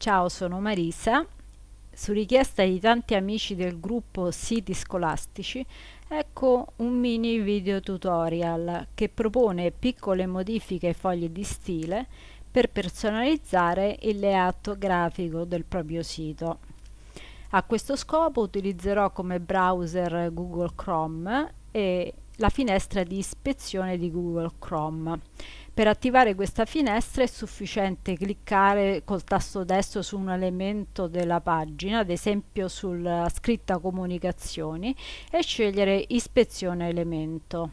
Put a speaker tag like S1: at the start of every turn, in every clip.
S1: Ciao, sono Marisa. Su richiesta di tanti amici del gruppo Siti Scolastici, ecco un mini video tutorial che propone piccole modifiche ai fogli di stile per personalizzare il layout grafico del proprio sito. A questo scopo utilizzerò come browser Google Chrome e la finestra di ispezione di Google Chrome. Per attivare questa finestra è sufficiente cliccare col tasto destro su un elemento della pagina, ad esempio sulla scritta comunicazioni, e scegliere ispezione elemento.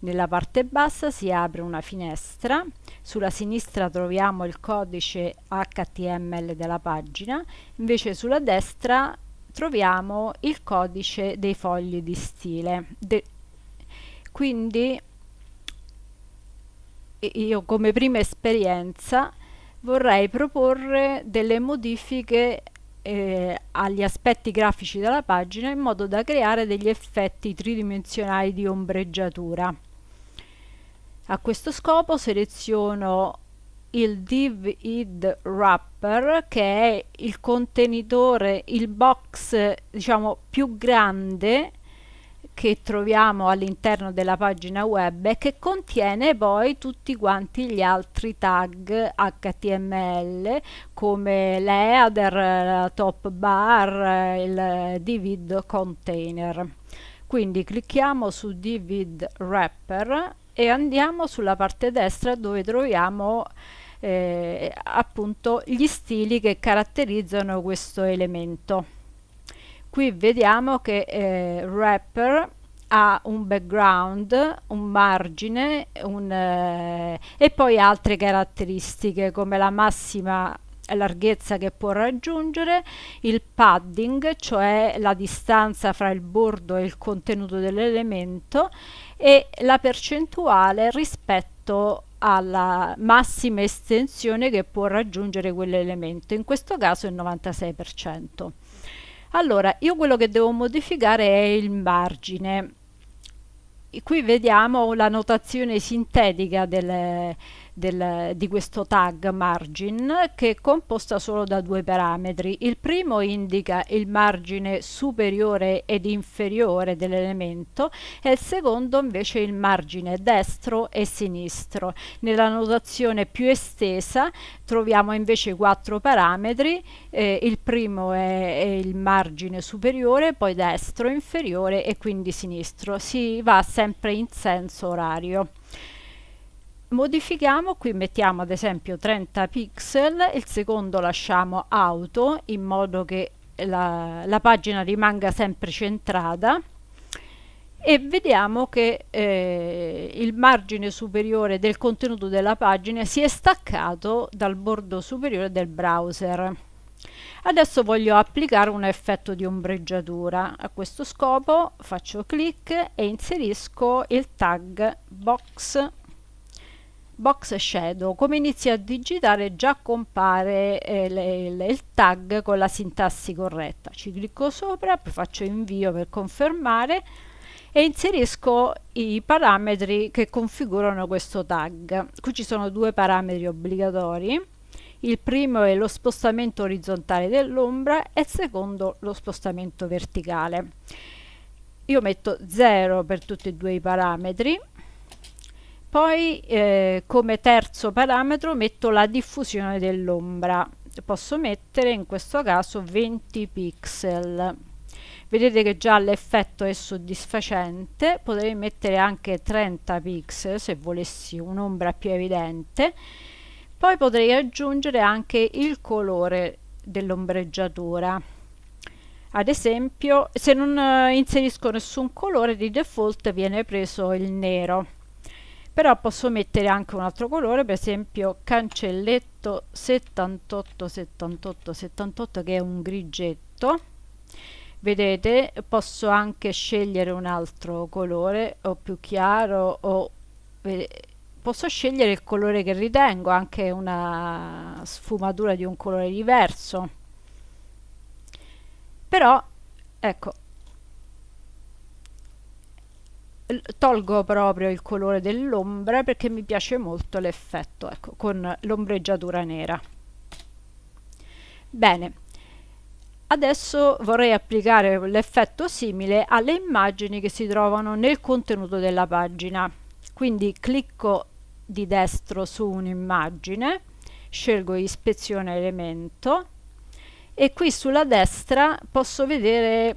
S1: Nella parte bassa si apre una finestra, sulla sinistra troviamo il codice HTML della pagina, invece sulla destra troviamo il codice dei fogli di stile. De quindi io come prima esperienza vorrei proporre delle modifiche eh, agli aspetti grafici della pagina in modo da creare degli effetti tridimensionali di ombreggiatura. A questo scopo seleziono il div id wrapper che è il contenitore, il box diciamo più grande che troviamo all'interno della pagina web e che contiene poi tutti quanti gli altri tag HTML come l'header, la top bar, il divid container. Quindi clicchiamo su divid wrapper e andiamo sulla parte destra dove troviamo eh, appunto gli stili che caratterizzano questo elemento qui vediamo che eh, wrapper ha un background, un margine un, eh, e poi altre caratteristiche come la massima larghezza che può raggiungere, il padding, cioè la distanza fra il bordo e il contenuto dell'elemento e la percentuale rispetto alla massima estensione che può raggiungere quell'elemento, in questo caso il 96%. Allora, io quello che devo modificare è il margine. Qui vediamo la notazione sintetica delle, del, di questo tag margin che è composta solo da due parametri. Il primo indica il margine superiore ed inferiore dell'elemento e il secondo invece il margine destro e sinistro. Nella notazione più estesa troviamo invece quattro parametri, eh, il primo è, è il margine superiore, poi destro, inferiore e quindi sinistro. Si va sempre in senso orario modifichiamo qui mettiamo ad esempio 30 pixel il secondo lasciamo auto in modo che la, la pagina rimanga sempre centrata. E vediamo che eh, il margine superiore del contenuto della pagina si è staccato dal bordo superiore del browser. Adesso voglio applicare un effetto di ombreggiatura. A questo scopo faccio clic e inserisco il tag box box shadow come inizio a digitare già compare eh, le, le, il tag con la sintassi corretta. Ci clicco sopra faccio invio per confermare e inserisco i parametri che configurano questo tag. Qui ci sono due parametri obbligatori. Il primo è lo spostamento orizzontale dell'ombra e il secondo lo spostamento verticale. Io metto 0 per tutti e due i parametri poi eh, come terzo parametro metto la diffusione dell'ombra. Posso mettere in questo caso 20 pixel. Vedete che già l'effetto è soddisfacente, potrei mettere anche 30 pixel se volessi un'ombra più evidente. Poi potrei aggiungere anche il colore dell'ombreggiatura. Ad esempio, se non eh, inserisco nessun colore, di default viene preso il nero però posso mettere anche un altro colore per esempio cancelletto 78 78 78 che è un grigetto vedete posso anche scegliere un altro colore o più chiaro o posso scegliere il colore che ritengo anche una sfumatura di un colore diverso. Però ecco tolgo proprio il colore dell'ombra perché mi piace molto l'effetto ecco, con l'ombreggiatura nera Bene, adesso vorrei applicare l'effetto simile alle immagini che si trovano nel contenuto della pagina. Quindi clicco di destro su un'immagine, scelgo ispezione elemento e qui sulla destra posso vedere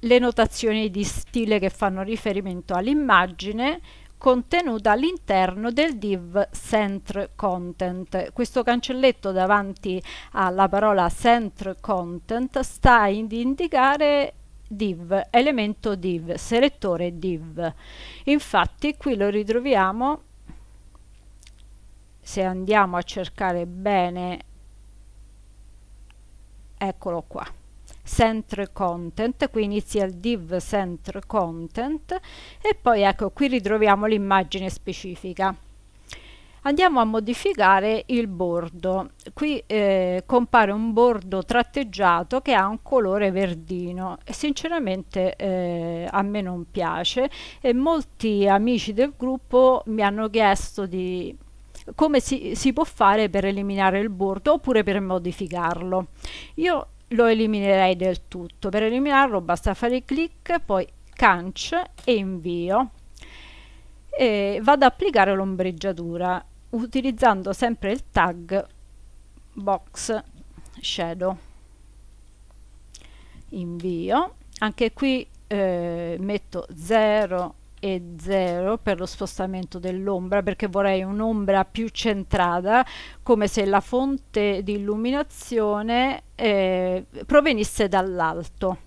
S1: le notazioni di stile che fanno riferimento all'immagine contenuta all'interno del div center content. Questo cancelletto davanti alla parola center content sta ad indicare div, elemento div, selettore div. Infatti qui lo ritroviamo se andiamo a cercare bene eccolo qua center content qui inizia il div center content e poi ecco qui ritroviamo l'immagine specifica. Andiamo a modificare il bordo. Qui eh, compare un bordo tratteggiato che ha un colore verdino sinceramente eh, a me non piace e molti amici del gruppo mi hanno chiesto di come si, si può fare per eliminare il bordo oppure per modificarlo. Io lo eliminerei del tutto. Per eliminarlo basta fare clic poi canc e invio. E vado ad applicare l'ombreggiatura utilizzando sempre il tag box shadow. Invio. Anche qui eh, metto 0 e 0 per lo spostamento dell'ombra perché vorrei un'ombra più centrata come se la fonte di illuminazione eh, provenisse dall'alto.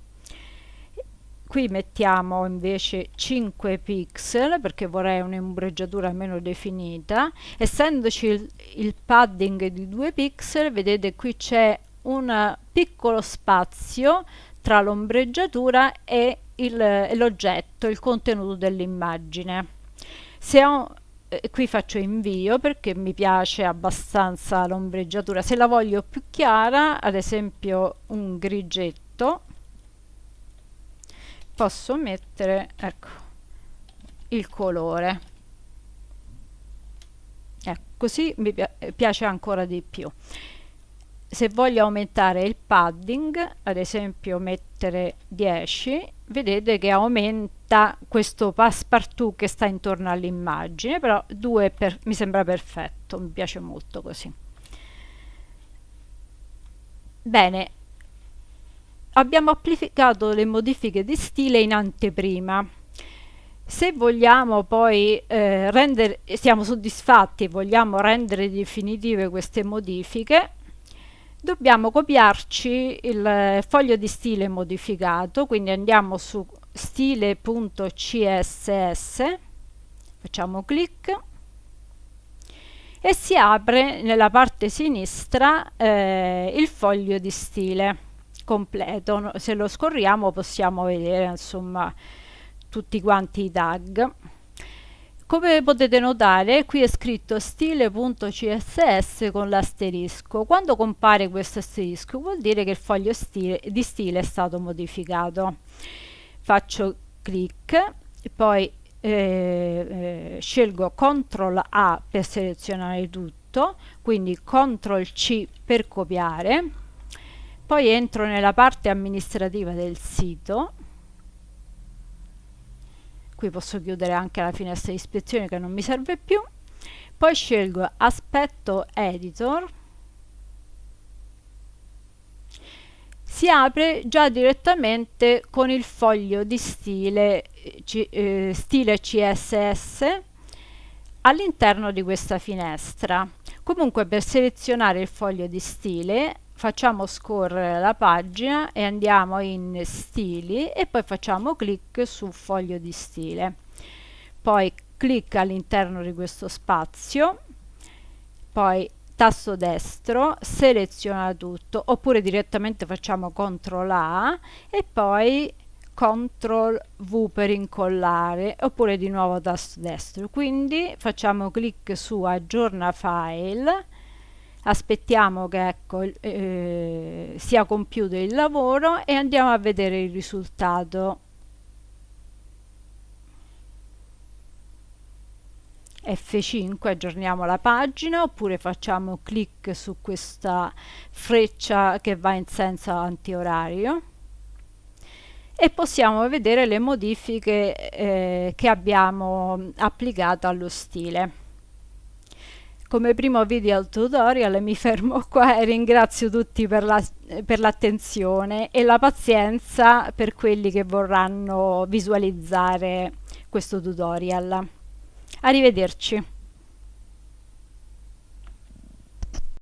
S1: Qui mettiamo invece 5 pixel perché vorrei un'ombreggiatura meno definita. Essendoci il, il padding di 2 pixel vedete qui c'è un piccolo spazio tra l'ombreggiatura e l'oggetto, il, il contenuto dell'immagine. Se ho, eh, qui faccio invio perché mi piace abbastanza l'ombreggiatura. Se la voglio più chiara, ad esempio un grigetto, posso mettere ecco, il colore. Ecco, così mi piace ancora di più se voglio aumentare il padding ad esempio mettere 10 vedete che aumenta questo passepartout che sta intorno all'immagine però 2 per, mi sembra perfetto mi piace molto così. Bene. Abbiamo applicato le modifiche di stile in anteprima. Se vogliamo poi eh, rendere siamo soddisfatti e vogliamo rendere definitive queste modifiche dobbiamo copiarci il foglio di stile modificato quindi andiamo su stile.css facciamo clic e si apre nella parte sinistra eh, il foglio di stile completo. Se lo scorriamo possiamo vedere insomma tutti quanti i tag come potete notare qui è scritto stile.css con l'asterisco. Quando compare questo asterisco vuol dire che il foglio stile, di stile è stato modificato. Faccio clic, poi eh, eh, scelgo CTRL A per selezionare tutto, quindi CTRL C per copiare, poi entro nella parte amministrativa del sito qui posso chiudere anche la finestra di ispezione che non mi serve più poi scelgo aspetto editor si apre già direttamente con il foglio di stile, eh, stile CSS all'interno di questa finestra. Comunque per selezionare il foglio di stile facciamo scorrere la pagina e andiamo in stili e poi facciamo clic su foglio di stile. Poi clic all'interno di questo spazio poi tasto destro seleziona tutto oppure direttamente facciamo CTRL A e poi CTRL V per incollare oppure di nuovo tasto destro. Quindi facciamo clic su aggiorna file aspettiamo che ecco, eh, sia compiuto il lavoro e andiamo a vedere il risultato F5 aggiorniamo la pagina oppure facciamo clic su questa freccia che va in senso antiorario e possiamo vedere le modifiche eh, che abbiamo applicato allo stile. Come primo video tutorial mi fermo qua e ringrazio tutti per l'attenzione la, e la pazienza per quelli che vorranno visualizzare questo tutorial. Arrivederci.